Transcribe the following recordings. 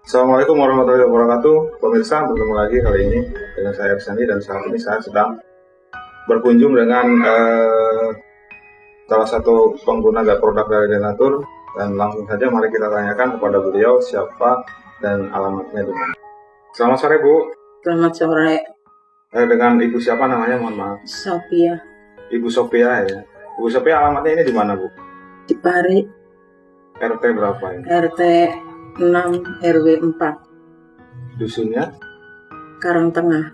Assalamualaikum warahmatullahi wabarakatuh Pemirsa, bertemu lagi kali ini dengan saya Ersani dan saat ini saya sedang berkunjung dengan eh, salah satu pengguna gak produk dari Denatur dan langsung saja mari kita tanyakan kepada beliau siapa dan alamatnya di mana. Selamat sore Bu, Selamat sore, eh, dengan Ibu siapa namanya mohon maaf? Sophia Ibu Sophia ya. Ibu Sophia alamatnya ini di mana Bu? di Pari, RT berapa ini? RT 6 RW 4, Dusunnya? Karang Tengah,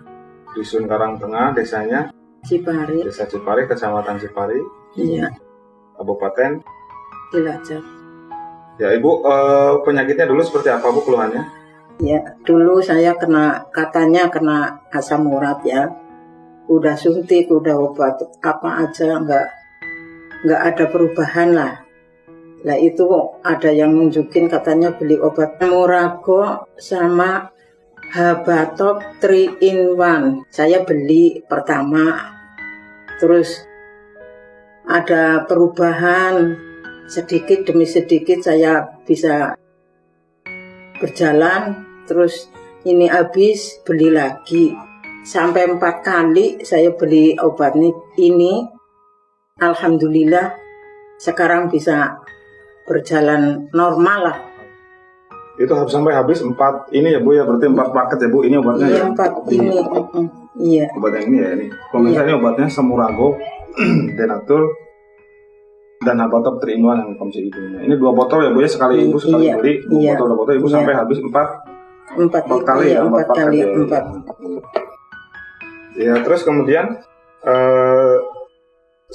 Dusun Karang Tengah, desanya Cipari, Desa Cipari, Kecamatan Cipari, iya, Kabupaten Cilacap. Ya ibu, eh, penyakitnya dulu seperti apa bu keluhannya? Ya, dulu saya kena, katanya kena asam urat ya. Udah suntik, udah obat apa aja, nggak nggak ada perubahan lah. Lah itu ada yang nunjukin katanya beli obat Murago sama Habatop 3 in 1. Saya beli pertama. Terus ada perubahan sedikit demi sedikit saya bisa berjalan terus ini habis beli lagi sampai empat kali saya beli obat ini alhamdulillah sekarang bisa berjalan normal lah. Itu harus sampai habis empat ini ya bu ya. Berarti empat paket ya bu ini obatnya iya ya? empat. Ini. Mm, iya. Obat yang ini ya ini. Pemirsa ini obatnya Semurago, Denatur, dan Abatop 3 in 1 yang konsumsi ibunya. Ini dua botol ya bu ya? Sekali ibu sekali Iya, beli. Dua iya, botol dua botol. Ibu iya. sampai habis empat. Empat, empat kali iya, ya empat paket kali ya. empat. Ya terus kemudian eh,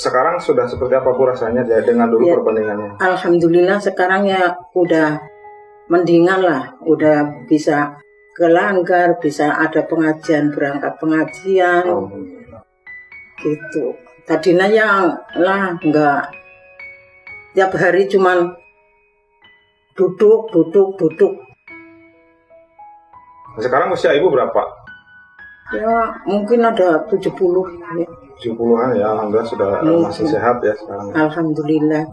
sekarang sudah seperti apa bu rasanya ya, dengan dulu Ya. perbandingannya? alhamdulillah sekarang ya udah mendingan lah udah bisa ke langgar bisa ada pengajian berangkat pengajian gitu tadinya yang lah enggak tiap hari cuman duduk duduk duduk sekarang usia ibu berapa? Ya mungkin ada 70 ya. 70-an ya, alhamdulillah sudah Iya. masih sehat ya sekarang. alhamdulillah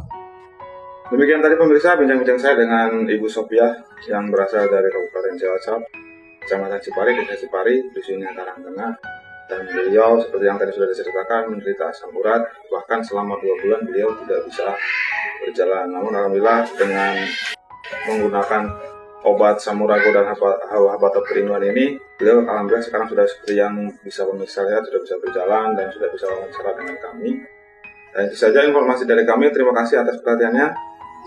Demikian tadi pemirsa bincang-bincang saya dengan Ibu Sophia yang berasal dari Kabupaten Cilacap, Kecamatan Cipari, Desa Cipari, dusunnya Karangtengah. Dan beliau seperti yang tadi sudah diceritakan menderita asam urat, bahkan selama dua bulan beliau tidak bisa berjalan. Namun alhamdulillah dengan menggunakan obat samurago dan habatat perinuan ini, beliau alhamdulillah sekarang sudah seperti yang bisa pemirsa lihat, sudah bisa berjalan dan sudah bisa wawancara dengan kami. Dan itu saja informasi dari kami. Terima kasih atas perhatiannya.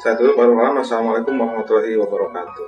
Saya tutup baru malam. Wassalamualaikum warahmatullahi wabarakatuh.